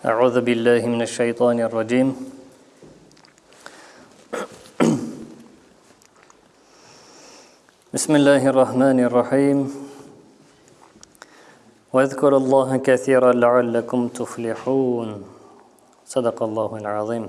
أعوذ بالله من الشيطان الرجيم بسم الله الرحمن الرحيم واذكر الله كثيرا لعلكم تفلحون صدق الله العظيم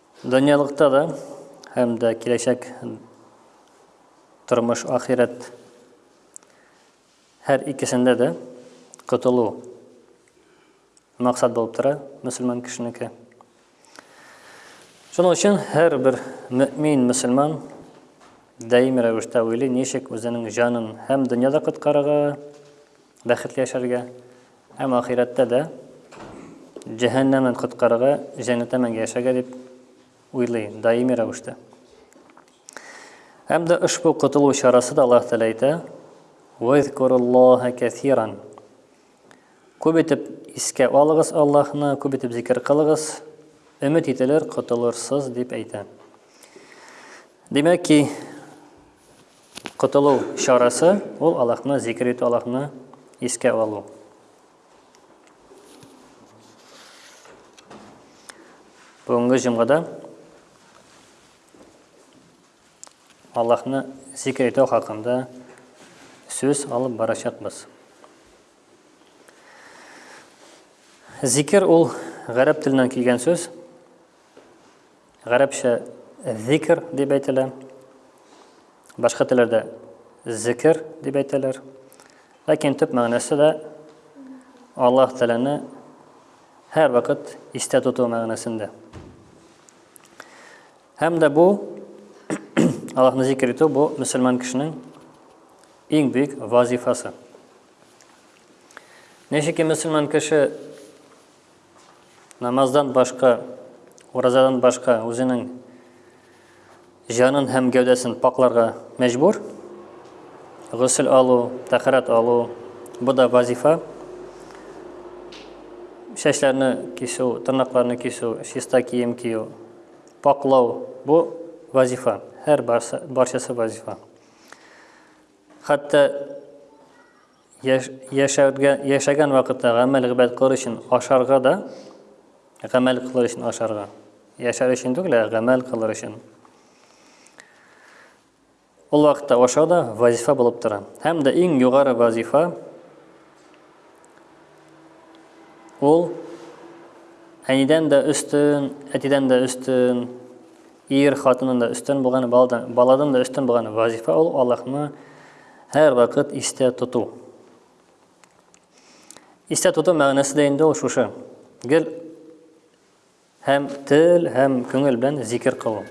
Дөньялыкта да һәм дә киләчәк тормыш ахирәт һәр икесендә дә котылу максат булып тора мөселман кешенеке. Шуның өчен һәр бер мөмин мөселман даими рәвештә уйлый, ничек үзенең җанын һәм дөньяда коткарырга, бәхетле яшәргә, Һәм ахирәттә дә җәһәннәмен коткарырга, җәннәттә мәңге яшәргә дип уйлый, даими рәвештә. Һәм дә ошбу котылу чарасы да Аллаһ Тәгалә әйтә: "Вазкуруллаһа кәсиран". Күп итеп искә алыгыз Аллаһны, күп итеп зикер кылыгыз, өмет ителер, котылырсыз дип әйтә. Димәк ки, Котылу чарасы, ул Аллаһны зикер итү, Аллаһны искә алу. Бүгенге җомгада Аллаһны зикер итү хакында сүз алып барачакбыз. Зикер ул гарәп теленнән килгән сүз. Гарәпчә зикр дип әйтелә. Башка телләрдә зикр дип әйтәләр. Ләкин төп мәгънәсе дә Аллаһ Тәгаләне һәр вакыт истә тоту мәгънәсендә. Һәм дә бу Аллаһны зикр итү бу мөселман кешенең иң бик вазифасы. Ничек мөселман кеше Намаздан башка, уразадан башка үзенең җанын һәм гәүдәсен пакларга мәҗбүр. Гусел алу, тәхәрәт алу, бу да вазифа. Чәчләрне кисү, тырнакларны кисү, чиста кием кию, паклау, бу вазифа. Һәр барчасы вазифа. Хәтта Яшәргә, яшәгән вакытта гамәл гыйбадәт кылыр өчен ашарга да, гамәл кылыр өчен ашарга. Яшәр өчен түгел, ә гамәл кылыр өчен. Ул вакытта ашау да вазифа булып тора. Һәм дә иң югары вазифа ул әнидән дә өстен, әтидән дә өстен, Ир, хатыннан да өстен булган, баладан да өстен булган вазифа ул Аллаһны һәрвакыт истә тоту. Истә тоту мәгънәсе дә инде ул шушы. Гел һәм тел, һәм күңел белән зикер кылу.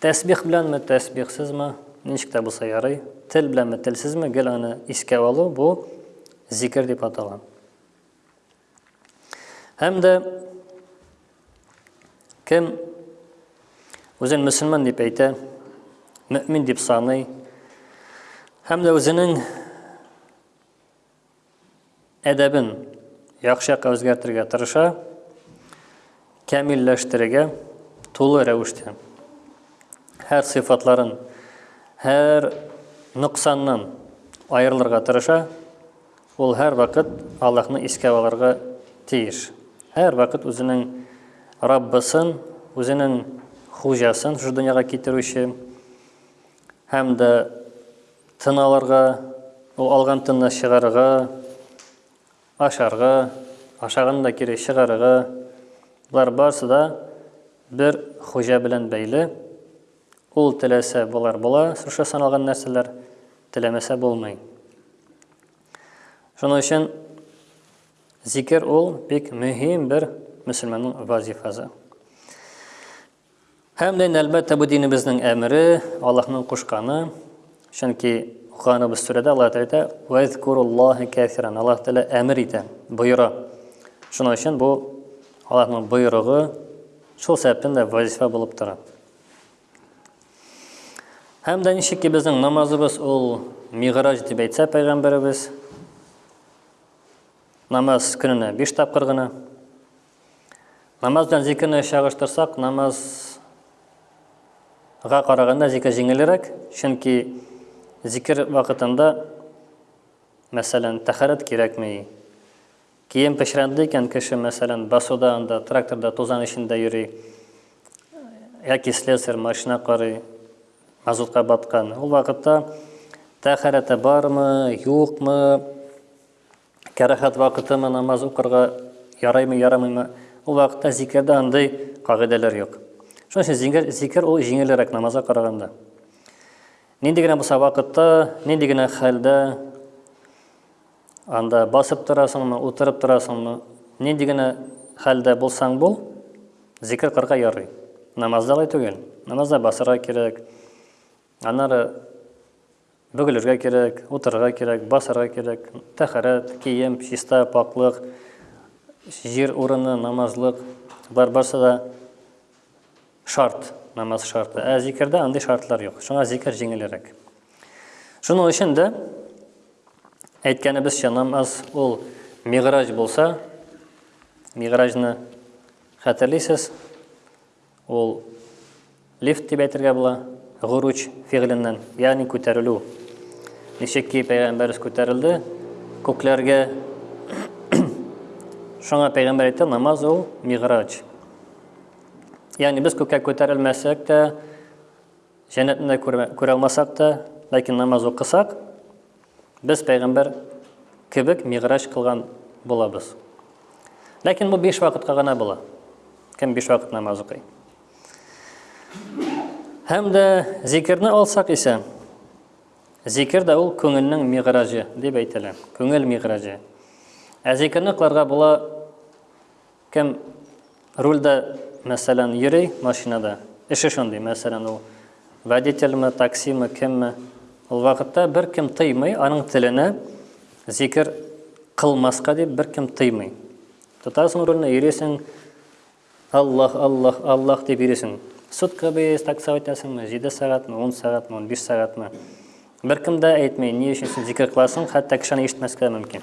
Тәсбих беләнме, тәсбихсезме, ничек тә булса ярый. Тел беләнме, телсезме, гел аны искә алу бу зикер дип атала. Һәм дә кем үзен мөселман дип әйтә, мөмин дип саный, һәм дә үзенең әдәбен яхшы якка үзгәртергә тырыша, Камилләштерергә тулы рәвештә. Һәр сыйфатларын, һәр ноксаннан аерылырга тырыша. Ул һәр вакыт Аллаһны искә алырга тиеш. Һәр вакыт үзенең Раббысын, үзенең хуҗасын шушы дөньяга китерүче һәм дә тын алырга, ул алган тынны чыгарырга, Ашарга, ашаган да кире чыгарырга, болар барысы да бер хуҗа белән бәйле. Ул теләсә болар була, шушы саналган нәрсәләр, теләмәсә булмый. Шуның өчен зикер ул бик мөһим бер мөселманның вазифасы. Һәм дә, әлбәттә, бу динебезнең әмере, Аллаһның кушканы. Чөнки укыганыбыз сүрәдә Аллаһ Тәгалә әйтә, "Вазкуруллаһи кәсиран". Аллаһ Тәгалә әмер итә, боера. Шуның өчен бу Аллаһның боерыгы шул сәбәптән дә вазифа булып тора. Һәм дә ничек ки безнең намазыбыз ул миграҗ дип әйтсә пәйгамбәребез, намаз көненә биш тапкыр гына, Намаз белән зикерне чагыштырсак, намазга караганда зикер җиңелрәк, чөнки зикер вакытында, мәсәлән, тәхәрәт кирәкми. Кием пешрәнде икән кеше, мәсәлән, басуда анда, тракторда, тузан эчендә йөри, яки слесарь машина карый, мазутка баткан. Ул вакытта тәхәрәте бармы, юкмы, Кәрәхәт вакытымы намаз укырга яраймы, ярамыймы? Ул вакытта зикердә андый кагыйдәләр юк. Шуның өчен зиңгер, зикер ул җиңелрәк намазга караганда. Нинди генә булса вакытта, нинди генә хәлдә анда басып торасыңмы, утырып торасыңмы, нинди генә хәлдә булсаң бул, зикер кырга ярый. Намазда алай түгел. Намазда басырга кирәк. Аннары Бөгелергә кирәк, утырырга кирәк, басарга кирәк, тәхәрәт, кием, чиста, пакълык, җир урыны, намазлык, бар барсы да шарт, намаз шарты. Ә зикердә андый шартлар юк. Шуңа зикер җиңелрәк. Шуның өчен дә әйткәнебезчә намаз ул миграҗ булса, миграҗны хәтерлисез, Ул лифт дип әйтергә була, гуруч фигыленнән, ягъни күтәрелү. Ничек ки пәйгамбәрс күтәрелде күкләргә. Шуңа пәйгамбәр әйтте, намаз ул миграч. Ягъни без күккә күтәрелмәсәк тә, җәннәтне күрә алмасак та, ләкин намаз укысак, без пәйгамбәр кебек мигъраҗ кылган булабыз. Ләкин бу биш вакытка гына була. Кем биш вакыт намаз укый? Һәм дә зикерне алсак исә, зикер дә ул күңелнең мигъраҗы дип әйтелә. Күңел мигъраҗы. Ә зикерне кыларга була Кем рульдә, мәсәлән, йөри машинада, эше шундый, мәсәлән, ул водительме, таксимы, кемме, ул вакытта беркем тыймый, аның теленә зикер кылмаска дип беркем тыймый. Тотасың рульне, йөрисең, Аллах, Аллах, Аллах дип йөрисең. Сутка бие такса үтәсеңме, 7 сәгатьме, 10 сәгатьме, 15 сәгатьме. Беркем дә әйтми, ни өчен син зикер кыласың, хәтта кешене ишетмәскә мөмкин.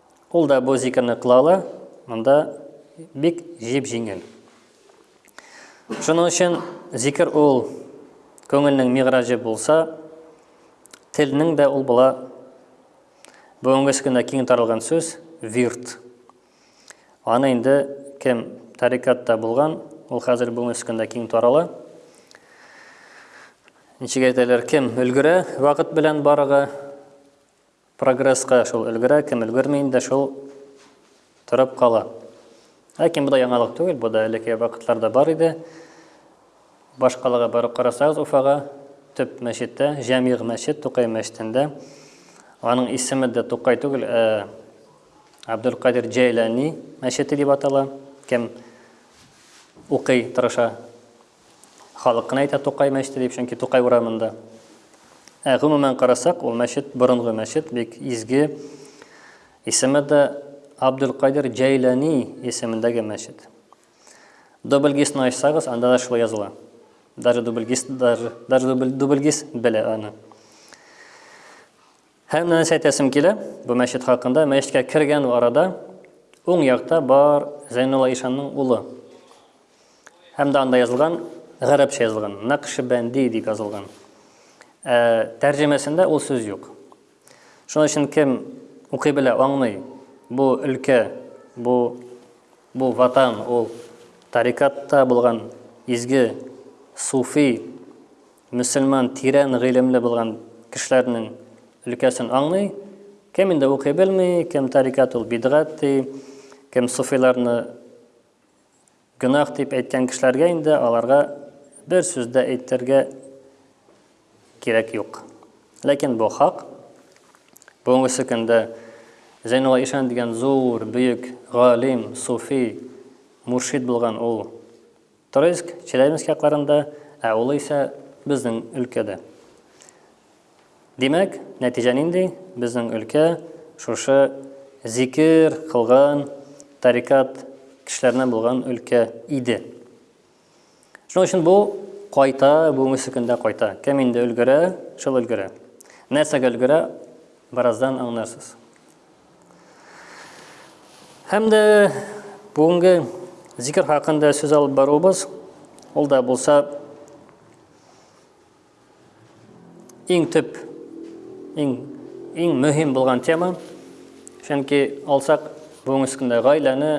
Ул да бу зикерне кыла ала, монда бик җеп-җиңел. Шуның өчен зикер ул көңелнең мигражы булса, телнең дә ул була бүгенге көндә киң таралган сүз вирт. Аны инде кем тарикатта булган, ул хәзер бүгенге көндә киң тарала. Ничек әйтәләр, кем өлгерә вакыт белән барыгы, Прогресска шул өлгерә, кем өлгерми инде, шул торып кала. Ләкин бу да яңалык түгел, бу да элекке вакытларда бар иде. Башкалага барып карасагыз, Уфага, төп мәчеттә, Җәмигъ мәчет, Тукай мәчетендә, аның исеме дә Тукай түгел, ә Абдулкадир Җәйләни мәчете дип атала. Кем укый, тырыша, Халык кына әйтә Тукай мәчете дип, чөнки Тукай урамында. Ә гомумән карасак, ул мәчет борынгы мәчет, бик изге. Исеме дә Абдулкадир Җәйләни исемендәге мәчет. Дубльгисны ачсагыз, анда да шулай языла. Даже дубльгис, даже, даже дубль, дубльгис белә аны. Һәм нәрсә әйтәсем килә бу мәчет хакында, мәчеткә кергән арада уң якта бар Зәйнулла ишанның улы. Һәм дә анда язылган, гарәпчә язылган, Нәкшбәнди дип язылган. Ә тәрҗемәсендә ул сүз юк. Шуның өчен кем укый белә, аңлый, бу өлкә, бу бу ватан ул тарикатта булган изге суфи Мөселман тирән гыйлемле булган кешеләрнең өлкәсен аңлый. Кем инде укый белми, кем тарикат ул бидгат ди, кем суфиларны гөнаһ дип әйткән кешеләргә инде аларга бер сүз дә әйтергә кирәк юк. Ләкин бу хак. Бүгенге көндә Зәйнулла Ишан дигән зур, бөек галим, суфи, муршид булган ул. Торойск, Челябинск якларында, ә ул исә безнең өлкәдә. Димәк, нәтиҗә нинди? Безнең өлкә шушы зикер кылган тарикат кешеләренә булган өлкә иде. Шуның өчен бу кайта, бүгенге көндә кайта. Кем инде өлгерә, шул өлгерә. Нәрсәгә өлгерә, бераздан аңларсыз. Һәм дә бүгенге зикер хакында сүз алып баруыбыз, ул да булса иң төп, иң, иң мөһим булган тема. Чөнки алсак бүгенге көндә гаиләне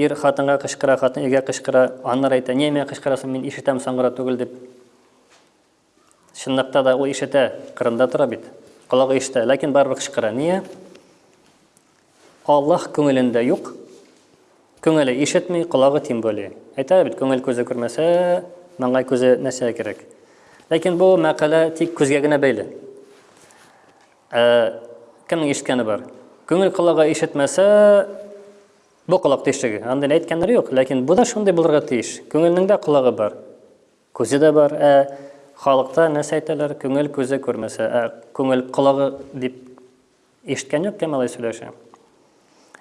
ир хатынга кычкыра, хатын иргә кычкыра, аннар әйтә, немә кычкырасың, мин ишетәм саңгыра түгел дип. Чынлыкта да ул ишетә, кырында тора бит. Колагы ишетә, ләкин барыбер кычкыра. Нигә? Аллаһ күңелендә юк. Күңеле ишетми, колагы тем более. Әйтә бит, күңел күзе күрмәсә, маңгай күзе нәрсә кирәк. Ләкин бу мәкалә тик күзгә генә бәйле. Ә кемнең ишеткәне бар? Күңел колагы ишетмәсә, бу колак тишеге. Андый әйткәннәр юк, ләкин бу да шундый булырга тиеш. Күңелнең дә колагы бар. Күзе дә бар, ә халыкта нәрсә әйтәләр, күңел күзе күрмәсә, ә күңел колагы дип ишеткән юк кем алай сөйләшә.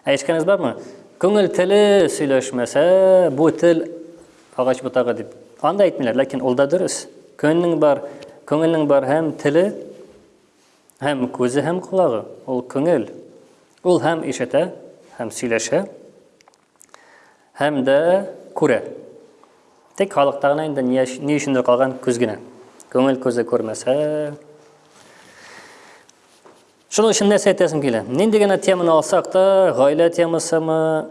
Ә ишеткәнегез бармы? Күңел теле сөйләшмәсә, бу тел агач ботагы дип. Анда әйтмиләр, ләкин ул да дөрес. Күңелнең бар, күңелнең бар һәм теле, һәм күзе, һәм колагы. Ул күңел. Ул һәм ишетә, һәм сөйләшә, Һәм дә күрә. Тик халыкта гына инде ни өч- ни өчендер калган күз генә. Күңел күзе күрмәсә. Шуның өчен нәрсә әйтәсем килә? Нинди генә теманы алсак та, гаилә темасымы,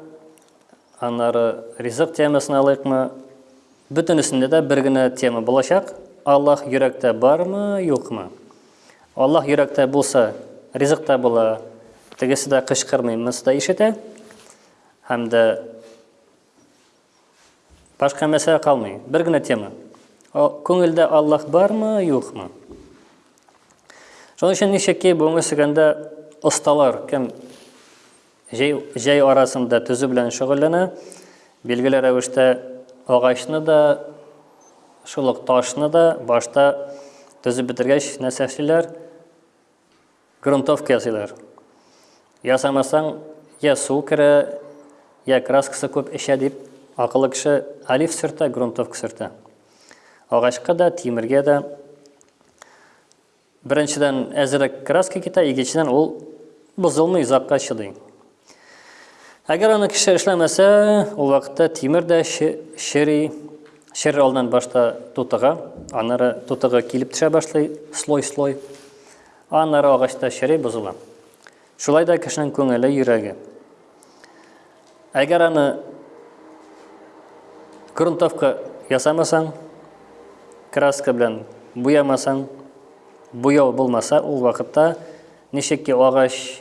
аннары ризык темасын алыйкмы, бөтенесендә дә бер генә тема булачак. Аллаһ йөрәктә бармы, юкмы? Аллаһ йөрәктә булса, ризык та була, тегесе дә кычкырмый, монысы да ишетә. Һәм дә башка мәсьәлә калмый. Бер генә тема. Күңелдә Аллаһ бармы, юкмы? Шуның өчен ничек ки бүгенге сөгәндә осталар кем җәй, җәй арасында төзү белән шөгыльләнә, билгеле рәвештә агачны да, шул ук ташны да башта төзеп бетергәч нәрсә эшлиләр? Грунтовка ясыйлар. Ясамасаң, йә су керә, йә краскасы күп эчә, дип, акыллы кеше олив сөртә, грунтовка сөртә. Агачка да, тимергә дә беренчедән әзерәк краска китә, икенчедән ул бозылмый, озакка чыдый. Әгәр аны кеше эшләмәсә, ул вакытта тимер дә шери, шер алдан башта тутыга, аннары тутыгы килеп төшә башлый, слой-слой, аннары агачта шери бозыла. Шулай да кешенең күңеле, йөрәге. Әгәр аны грунтовка ясамасаң, краска белән буямасаң, буяу булмаса, ул вакытта ничек ки агач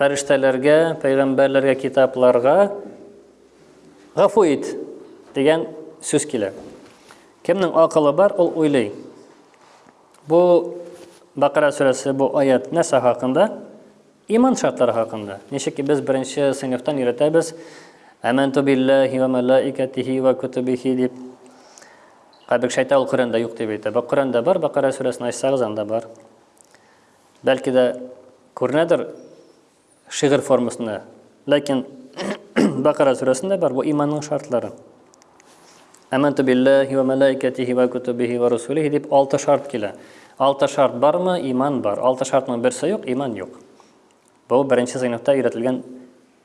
Фәрештәләргә, пәйгамбәрләргә, китапларга гафу ит дигән сүз килә. Кемнең акылы бар, ул уйлый. Бу Бакара сүрәсе бу аят нәрсә хакында? Иман шартлары хакында. Ничек ки без беренче сыйныфтан өйрәтәбез, Әмәнту биллахи ва малаикатихи ва кутубихи дип. Кабек шайтан ул Коранда юк дип әйтә. Бу Коранда бар, Бакара сүрәсен ачсагыз анда бар. Бәлки дә күренәдер шигырь формасында. Ләкин Бакара сүрәсендә бар бу иманның шартлары. Аманту биллахи ва малаикатихи ва кутубихи ва русулихи дип алты шарт килә. Алты шарт бармы? Иман бар. Алты шартның берсе юк, иман юк. Бу беренче сыйныфта өйрәтелгән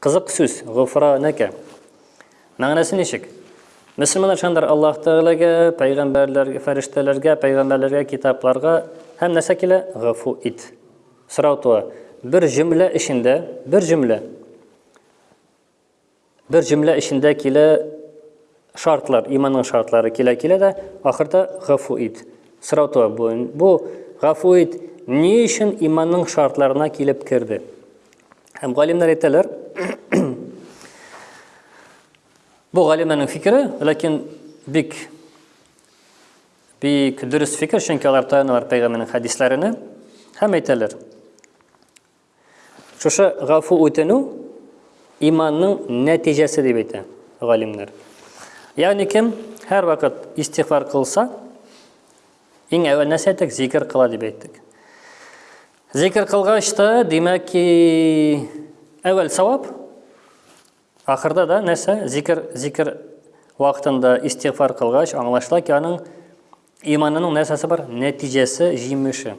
Кызык сүз, гуфра нәкә. Мәгънәсе ничек? Мөселманнар шандыр Аллаһ Тәгаләгә, пәйгамбәрләргә, фәрештәләргә, пәйгамбәрләргә, китапларга һәм нәрсә килә? Гафу ит. Сорау туа. Бер җөмлә эчендә, бер җөмлә. Бер җөмлә эчендә килә Шартлар, иманның шартлары килә-килә дә, ахырда гафу ит. Сорау туа, бу, бу гафу ит ни өчен иманның шартларына килеп керде? Һәм галимнәр әйтәләр, бу галимнәрнең фикере, ләкин бик бик дөрес фикер, чөнки алар таяналар пәйгамбәрнең хәдисләренә һәм әйтәләр. Шушы гафу үтенү иманның нәтиҗәсе дип әйтә галимнәр. Ягъни кем һәрвакыт истигъфар кылса, иң әүвәл нәрсә әйттек, зикр кыла дип әйттек. Зикр кылгач та, димәк ки, әүвәл савап, ахырда да нәрсә, зикр, зикр вакытында истигъфар кылгач, аңлашыла ки, аның Иманының нәрсәсе бар? Нәтиҗәсе, җимеше.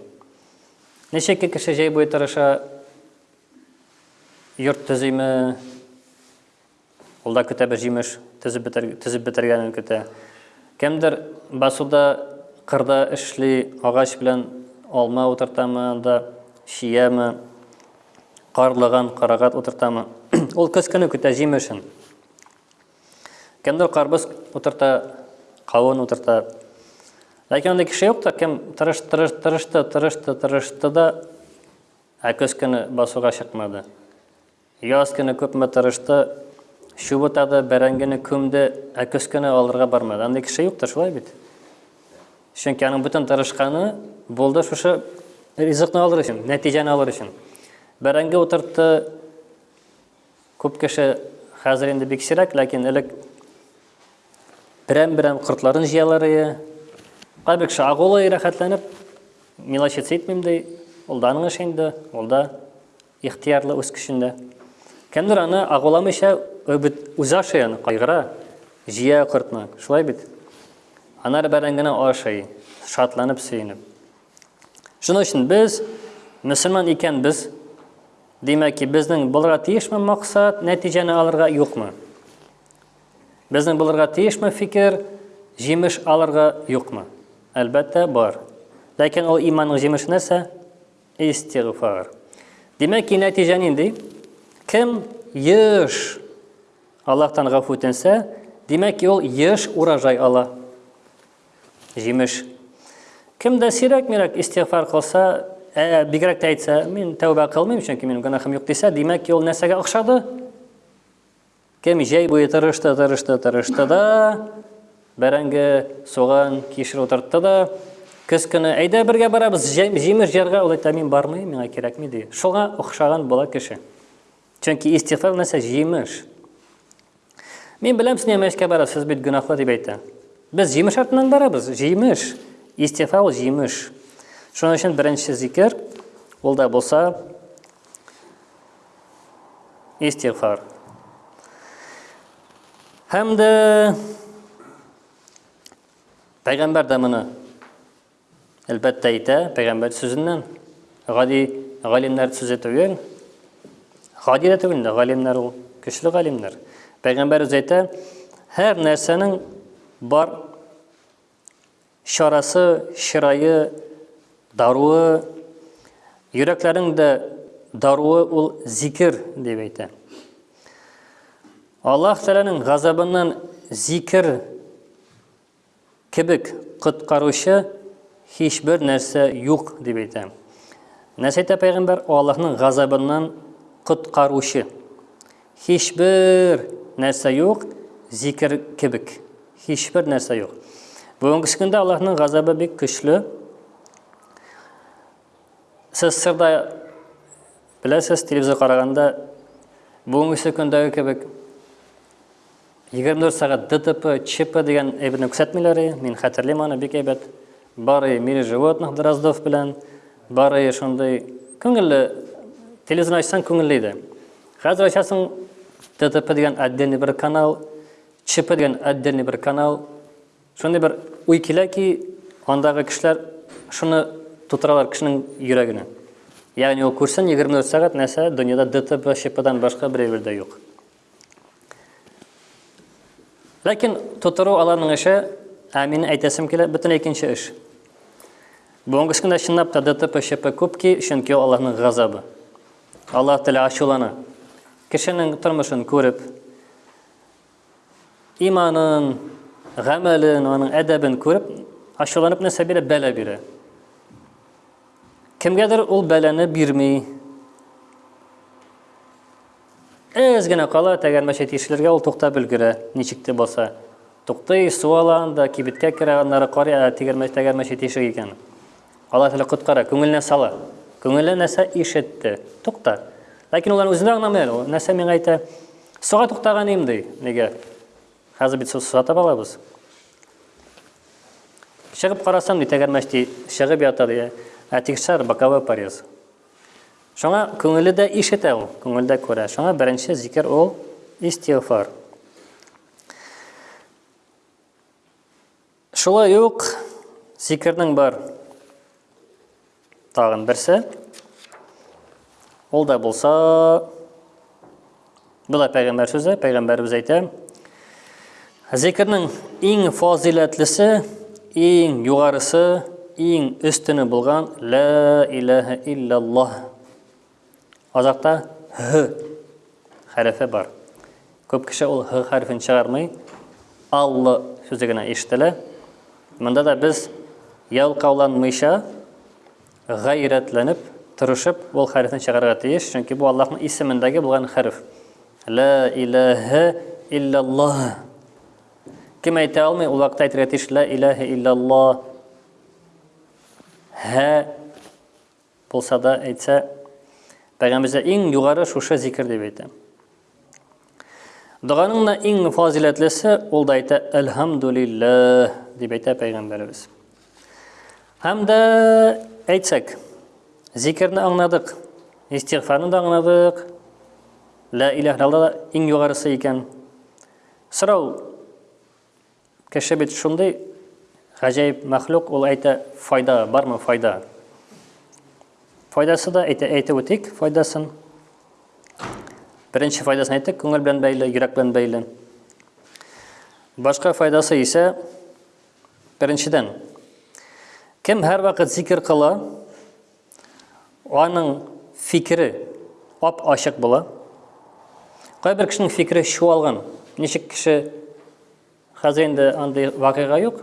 Ничек кеше җәй буе тырыша, йорт төзиме, ул да көтә бер җимеш, төзеп бетер, төзеп бетергәнен көтә. Кемдер басуда, кырда эшли, агач белән алма утыртамы, анда чияме, карлыган, карагат утыртамы. Ул көз көне көтә җимешен. Кемдер карбыз утырта, кавын утырта. Ләкин андый кеше юк та, кем тырыш, тырыш, тырышты, тырышты, тырышты да, ә көз көне басуга чыкмады. Яз көне күпме тырышты, чубытады, бәрәңгене күмде, ә көз көне алырга бармады. Андый кеше юк та, шулай бит. Чөнки аның бөтен тырышканы булды шушы ризыкны алыр өчен, нәтиҗәне алыр өчен. Бәрәңге утыртты, Күп кеше хәзер инде бик сирәк, ләкин элек берәм-берәм кортларын җыялар ие. Кайбер кеше агулый рәхәтләнеп, милочиц итмим ди, ул да аның эше инде, ул да ихтиярлы үз көчендә. Кемдер аны агуламыйча үзе ашый аны, кайгыра, җыя кортны, шулай бит. Анар бәрәңгене ашый, шатланып, сөенеп. Шуның өчен без, мөселман икән без, Димәк ки, безнең булырга тиешме максат, нәтиҗәне алырга юкмы? Безнең булырга тиешме фикер, җимеш алырга юкмы? Әлбәттә, бар. Ләкин ул иманның җимеше нәрсә? Истигъфар. Димәк ки, нәтиҗә нинди? Кем еш Аллаһтан гафу үтенсә, димәк ки, ул еш урожай ала. Җимеш. Кем дә сирәк-мирәк истигъфар кылса, ә, бигрәк тә әйтсә, мин тәүбә кылмыйм, чөнки минем гөнаһым юк дисә, димәк, юл нәрсәгә охшады? Кем җәй буе тырышты, тырышты, тырышты да, бәрәңге, суган, кишер утыртты да, көз көне әйдә бергә барабыз, җимеш җырга ул әйтә, мин бармыйм, миңа кирәкми ди. Шуңа охшаган була кеше. Чөнки истигъфар нәрсә җимеш. Мин беләм, син ММСка барасыз, сез бит гөнаһлы дип әйтә. Без җимеш артыннан барабыз, җимеш. Истифа ул җимеш. Шуның өчен беренче зикер ул да булса истифар. Һәм дә пәйгамбәр дә моны Әлбәттә әйтә, пәйгамбәр сүзеннән. Гади галимнәр сүзе түгел. Гади дә түгел инде, галимнәр ул, көчле галимнәр. Пәйгамбәр үзе әйтә, һәр нәрсәнең бар чарасы, чырайы, даруы, йөрәкләрнең дә даруы ул зикер дип әйтә. Аллаһ Тәгаләнең газабыннан зикер Кебек, коткаручы һичбер нәрсә юк, дип әйтә. Нәрсәйтә пәйгамбәр Аллаһның газабыннан коткаручы. Һичбер нәрсә юк, зикер кебек. Һичбер нәрсә юк. Бүгенге көндә Аллаһның газабы бик көчле. Сез сырда беләсез, телевизор караганда бүгенге көндәге кебек 24 сәгать ДТП, ЧП дигән әйберне күрсәтмиләр, мин хәтерлим аны бик әйбәт. Бары мире животных Дроздов белән, бары шундый күңелле телевизор ачсаң күңелле иде. Хәзер ачасың ДТП дигән отдельный бер канал, ЧП дигән отдельный бер канал. Шундый бер уй килә ки, андагы кешеләр шуны тутыралар кешенең йөрәгенә. Ягъни ул күрсен 24 сәгать нәрсә дөньяда ДТП, ЧПдан башка бер әйбер дә юк. Ләкин тутыру аларның эше, ә мин әйтәсем килә, бөтен икенче эш. Бүгенге көндә чынлап та ДТП ЧП күп ки, чөнки аларның газабы. Алар теле ачулана. Кешенең тормышын күреп, иманын, гамәлен, аның әдәбен күреп, ачуланып нәрсә бирә, бәлә бирә. Кемгәдер ул бәләне бирми. Әз генә кала тәгәрмәче тишелергә, ул туктап өлгерә, ничек тә булса. Туктый, су ала анда, кибеткә керә, аннары карый, ә тегермәч тәгәрмәче тишек икән. Алла Тәгалә коткара, күңеленә сала. Күңеле нәрсә ишетте? Тукта. Ләкин улар үзенә аңламый әле, нәрсә миңа әйтә? Суга туктаган идем ди. Нигә? Хәзер бит су сатып алабыз. Чыгып карасам, ди, тәгәрмәч ди, чыгып ята ди. Ә тикшер, боковой порез. Шуңа күңеле дә ишетә ул, күңел дә күрә. Шуңа беренче зикер ул истигъфар. Шулай ук зикернең бар тагын берсе. Ул да булса Болай пәйгамбәр сүзе, пәйгамбәребез әйтә. Зикернең иң фазиләтлесе, иң югарысы, иң өстене булган ла илаһа иллаллаһ. Азакта һ хәрефе бар. Күп кеше ул һ хәрефен чыгармый. Аллы сүзе генә ишетелә. Монда да без ялкауланмыйча Гайрәтләнеп, тырышып ул хәрефне чыгарырга тиеш, чөнки бу Аллаһның исемендәге булган хәреф. Ла илаһа илляллаһ. Кем әйтә алмый, ул вакытта әйтергә тиеш ла илаһа илляллаһ. Һә булса да әйтсә, пәйгамбәргә иң югары шушы зикер дип әйтә. Доганың да иң фазиләтлесе ул да әйтә Әлхәмдүлилләһ дип әйтә пәйгамбәребез. Һәм дә әйтсәк, зикерне аңладык, истигъфарны да аңладык. Ла илаһ да иң югарысы икән. Сорау Кеше бит шундый гаҗәеп мәхлук, ул әйтә, файда бармы, файда. Файдасы да әйтә, әйтеп үтик файдасын. Беренче файдасын әйттек, күңел белән бәйле, йөрәк белән бәйле. Башка файдасы исә беренчедән, кем һәрвакыт зикер кыла, Аның фикере ап-ачык була. Кайбер кешенең фикере чуалган. Ничек кеше хәзер инде андый вакыйга юк.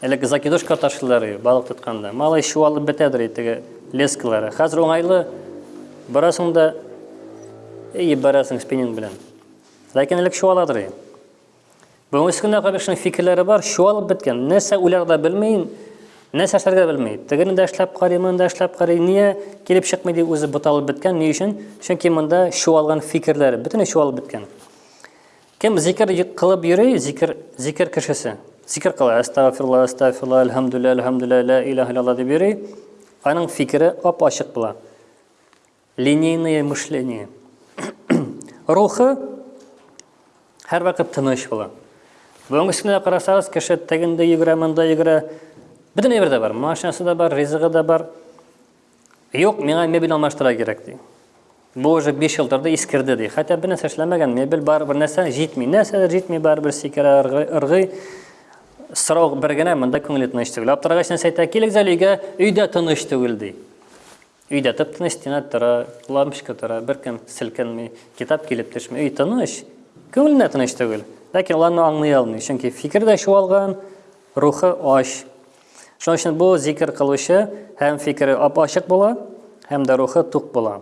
Әлеге закидушка ташлыйлар балык тотканда. Малай чуалып бетәдер итеге лескалары. Хәзер уңайлы барасың да и барасың спиннинг белән. Ләкин элек чуаладыр. Бүгенге көндә Габишның фикерләре бар, чуалып беткән. Нәрсә уйлар да белми, нәрсә эшләргә белми. Тегене дә эшләп карый, моны да эшләп карый. Нигә килеп чыкмый дип үзе буталып беткән. Ни өчен? Чөнки монда чуалган фикерләр, бөтенләй чуалып беткән. Кем зикр кылып йөри, зикр, зикр кешесе. Зикр кыла, астагфирулла, астагфирулла, альхамдулилла, альхамдулилла, ла илаха иллаллах дип йөри. Аның фикере ап-ачык була. Линейное мышление. Рухы һәрвакыт тыныч була. Бүгенге көнне карасагыз, кеше тегендә йөгерә, монда йөгерә. Бөтен әйбер дә бар, машинасы да бар, ризыгы да бар. Юк, миңа мебель алмаштыра кирәк ди. Бу уже 5 ел торды, искерде ди. Хәтта бер нәрсә эшләмәгән, мебель бар, бер нәрсә җитми. Нәрсәләр җитми, бар бер сикерә ыргый. Сорау бер генә, монда күңеле тыныч түгел. Аптырагач нәрсә әйтә? Килегез әле өйгә, өйдә тыныч түгел ди. Өйдә тып-тыныч, стена тора, лампочка тора, беркем селкенми, китап килеп төшми. Өй тыныч, күңеленә тыныч түгел. Ләкин ул аны аңлый алмый, чөнки фикер дә чуалган, рухы ач. Шуның өчен бу зикер кылучы һәм фикере ап-ачык була, һәм дә рухы тук була.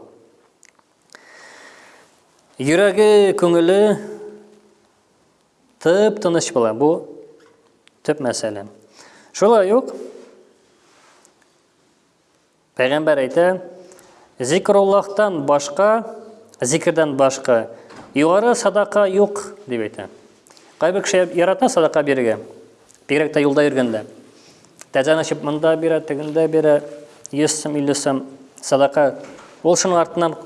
Йөрәге, күңеле тып тыныч була. Бу төп мәсьәлә. Шулай ук Пәйгамбәр әйтә, Зикруллахтан башка, зикердән башка югары садака юк, дип әйтә. Кайбер кеше ярата садака бирергә. Бигрәк тә юлда йөргәндә. Тәзән ачып монда бирә, тегендә бирә, 100 сум, 50 сум садака. Ул шуның артыннан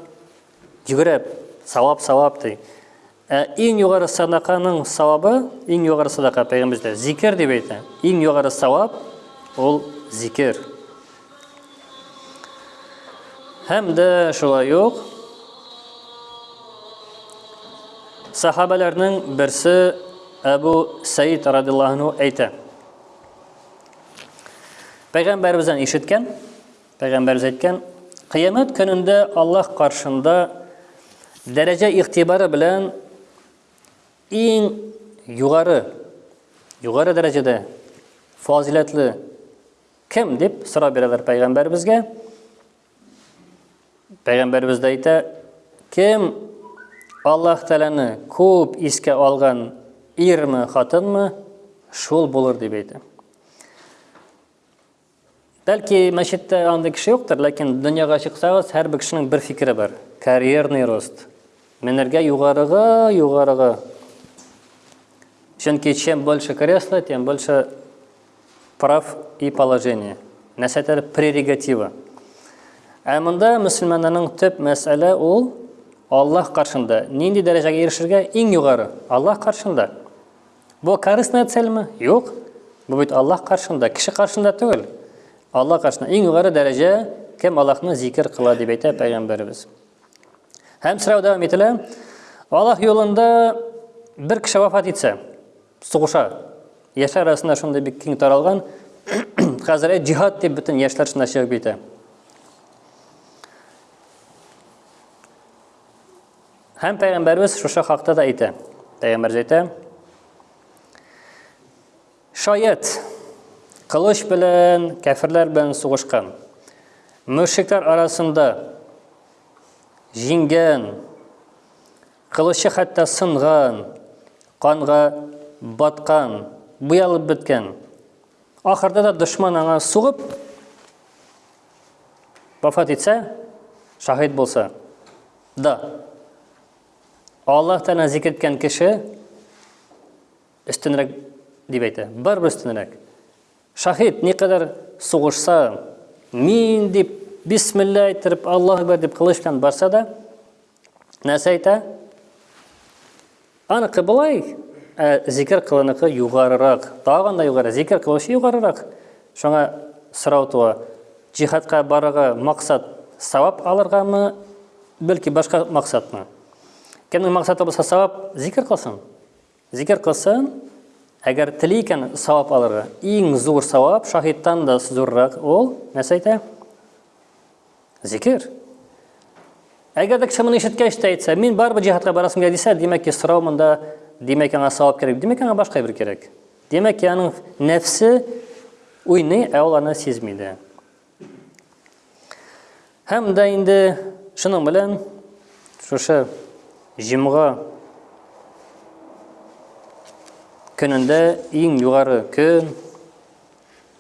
йөгереп, савап, савап ди. Ә иң югары садаканың савабы, иң югары садака пәйгамбәрдә зикер дип әйтә. Иң югары савап ул зикер. Һәм дә шулай ук сахабаларның берсе Әбу Сәид радиллаһу әйтә. Пәйгамбәребездән ишеткән, Пәйгамбәрбез әйткән, Кыямәт көнендә Аллаһ каршында дәрәҗә игътибары белән иң югары, югары дәрәҗәдә фазиләтле кем дип сорап бирәләр пәйгамбәребезгә. Пәйгамбәребез дә әйтә, кем Аллаһ Тәгаләне күп искә алган ирме, хатынмы, шул булыр дип әйтә. Бәлки мәчеттә андый кеше юктыр, ләкин дөньяга чыксагыз, һәрбер кешенең бер фикере бар. Карьерный рост. Менергә югарыга, югарыга. Чөнки чем больше кресло, тем больше прав и положение. Нәрсәдер прерогатива. Ә монда мөселманнарның төп мәсьәлә ул Аллаһ каршында. Нинди дәрәҗәгә ирешергә? Иң югары. Аллаһ каршында. Бу корыстная цельме? Юк. Бу бит Аллаһ каршында, кеше каршында түгел. Аллаһ каршында иң югары дәрәҗә кем Аллаһны зикер кыла дип әйтә пәйгамбәребез. Һәм сорау дәвам ителә. Аллаһ юлында бер кеше вафат итсә, сугыша. Яшьләр арасында шундый бик киң таралган. Хәзер җиһад дип бөтен яшьләр шунда чыгып китә. Һәм пәйгамбәрбез шушы хакта да әйтә. Пәйгамбәрбез әйтә: Шаят кылыч белән кәферләр белән сугышкан. Мөшрикләр арасында җиңгән, кылычы хәтта сынган, канга баткан, буялып беткән. Ахырда да дошман аңа сугып, Вафат итсә, шаһит булса, да. Аллаһ Тәгалә зикр иткән кеше өстенрәк дип әйтә. Бар бер өстенрәк. Шаһит никадәр сугышса, мин дип бисмилла әйттереп, Аллаһ акбар дип кылыч белән барса да, нәрсә әйтә? Аныкы болай, ә зикер кылыныкы югарырак, тагын да югары, зикер кылучы югарырак. Шуңа сорау туа, җихадка барырга максат савап алыргамы, бәлки башка максатмы? Кемнең максаты булса савап, зикер кылсын. Зикер кылсын, әгәр тели икән савап алырга. Иң зур савап, шаһиттан да зуррак ул, нәрсә әйтә? Зикер. Әгәр дә кеше моны ишеткәч тә әйтсә, мин барыбер җиһадка барасым килә дисә, димәк ки, сорау монда, димәк аңа савап кирәк, димәк аңа башка бер кирәк. Димәк ки, аның нәфсе уйный, ә ул аны сизми дә. Һәм дә инде шуның белән шушы җимга көнендә иң югары көн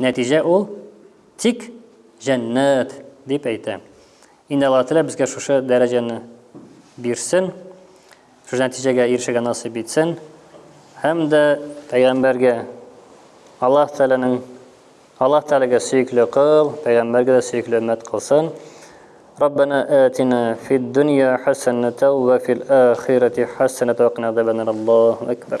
Нәтиҗә ул тик җәннәт, дип әйтә. Инде Аллаһ Тәгалә безгә шушы дәрәҗәне бирсен, шушы нәтиҗәгә ирешергә насыйп итсен һәм дә пәйгамбәргә Аллаһ Тәгаләнең Аллаһ Тәгаләгә сөекле кыл, пәйгамбәргә дә сөекле өммәт кылсын. Раббана атина фид дөнья хасаната ва фил ахирати хасаната ва кина азабаннар. Аллаһу акбар.